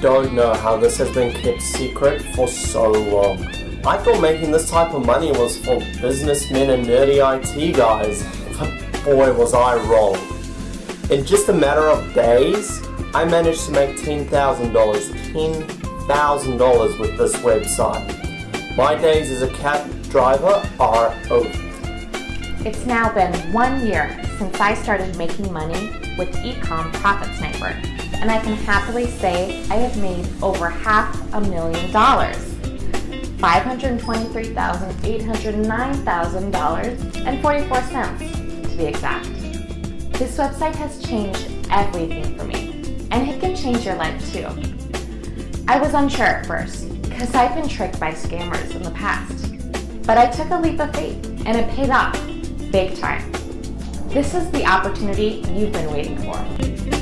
don't know how this has been kept secret for so long. I thought making this type of money was for businessmen and nerdy IT guys, but boy was I wrong. In just a matter of days, I managed to make $10,000, $10,000 with this website. My days as a cab driver are over. It's now been one year since I started making money with Ecom Profit Sniper, and I can happily say I have made over half a million dollars. $523,809,000 and 44 cents to be exact. This website has changed everything for me, and it can change your life too. I was unsure at first, because I've been tricked by scammers in the past. But I took a leap of faith, and it paid off, big time. This is the opportunity you've been waiting for.